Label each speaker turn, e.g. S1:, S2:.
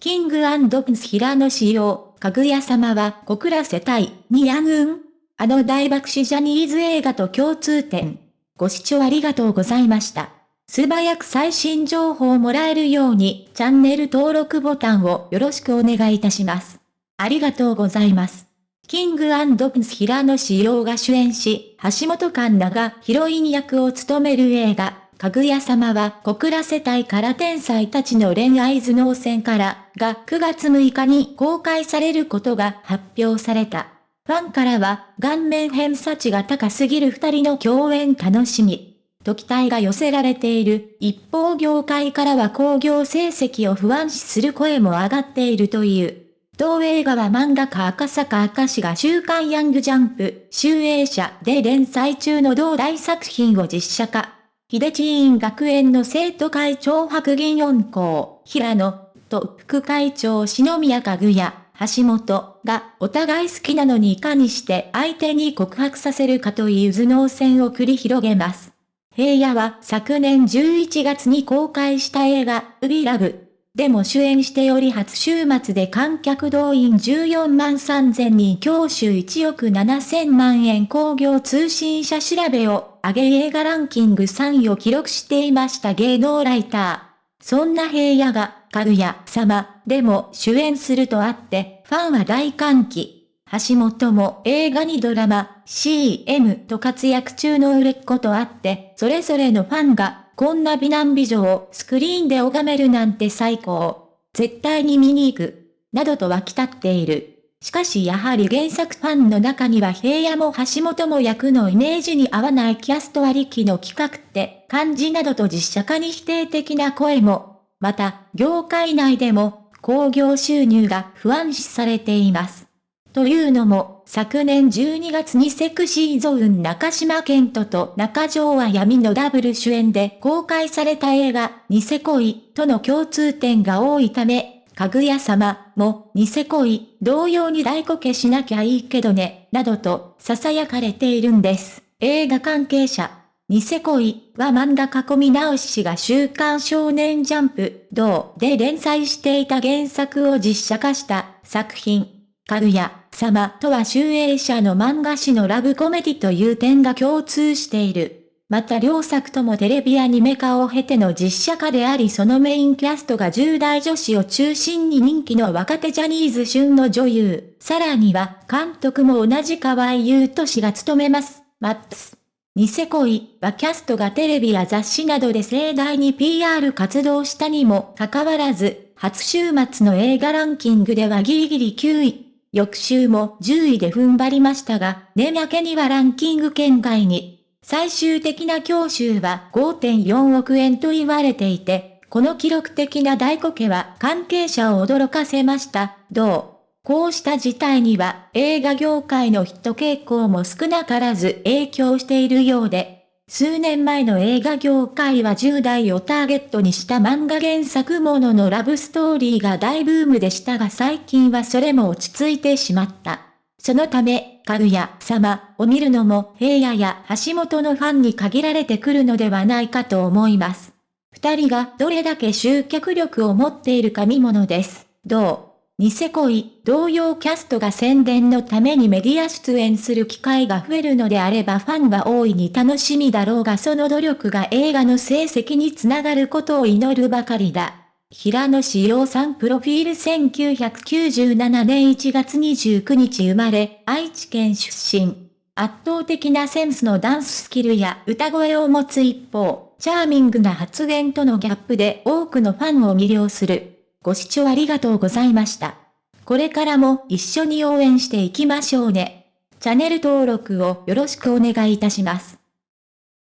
S1: キングプンス平野仕様、かぐや様は小倉世帯、にやぐんあの大爆死ジャニーズ映画と共通点。ご視聴ありがとうございました。素早く最新情報をもらえるように、チャンネル登録ボタンをよろしくお願いいたします。ありがとうございます。キングプンス平野志陽が主演し、橋本環奈がヒロイン役を務める映画、かぐや様は小倉世帯から天才たちの恋愛頭脳戦からが9月6日に公開されることが発表された。ファンからは、顔面偏差値が高すぎる二人の共演楽しみ。と期待が寄せられている。一方業界からは興行成績を不安視する声も上がっているという。同映画は漫画家赤坂赤氏が週刊ヤングジャンプ、集英社で連載中の同大作品を実写化。秀地院学園の生徒会長白銀四校、平野と副会長篠宮かぐや。橋本がお互い好きなのにいかにして相手に告白させるかという頭脳戦を繰り広げます。平野は昨年11月に公開した映画、ウビラブ。でも主演しており初週末で観客動員14万3000人教習1億7000万円工業通信社調べを上げ映画ランキング3位を記録していました芸能ライター。そんな平野が、かぐや様でも主演するとあって、ファンは大歓喜。橋本も映画にドラマ、CM と活躍中の売れっ子とあって、それぞれのファンが、こんな美男美女をスクリーンで拝めるなんて最高。絶対に見に行く。などと湧き立っている。しかしやはり原作ファンの中には平野も橋本も役のイメージに合わないキャストありきの企画って感じなどと実写化に否定的な声も、また、業界内でも、興行収入が不安視されています。というのも、昨年12月にセクシーゾーン中島健人と中条は闇のダブル主演で公開された映画、ニセ恋との共通点が多いため、かぐや様も、ニセ恋、同様に大こけしなきゃいいけどね、などと、囁かれているんです。映画関係者。ニセ恋は漫画囲み直しが週刊少年ジャンプ、同で連載していた原作を実写化した作品。かぐや様とは集英社の漫画誌のラブコメディという点が共通している。また両作ともテレビアニメ化を経ての実写化でありそのメインキャストが10代女子を中心に人気の若手ジャニーズ旬の女優。さらには監督も同じ河合優斗氏が務めます。マップス。ニセ恋はキャストがテレビや雑誌などで盛大に PR 活動したにもかかわらず、初週末の映画ランキングではギリギリ9位。翌週も10位で踏ん張りましたが、年明けにはランキング圏外に。最終的な教習は5.4億円と言われていて、この記録的な大こけは関係者を驚かせました。どう？こうした事態には映画業界のヒット傾向も少なからず影響しているようで、数年前の映画業界は10代をターゲットにした漫画原作もののラブストーリーが大ブームでしたが最近はそれも落ち着いてしまった。そのため、かぐや様を見るのも平野や橋本のファンに限られてくるのではないかと思います。二人がどれだけ集客力を持っているか見ものです。どう？ニセ恋、同様キャストが宣伝のためにメディア出演する機会が増えるのであればファンは大いに楽しみだろうがその努力が映画の成績につながることを祈るばかりだ。平野志陽さんプロフィール1997年1月29日生まれ、愛知県出身。圧倒的なセンスのダンススキルや歌声を持つ一方、チャーミングな発言とのギャップで多くのファンを魅了する。ご視聴ありがとうございました。これからも一緒に応援していきましょうね。チャンネル登録をよろしくお願いいたします。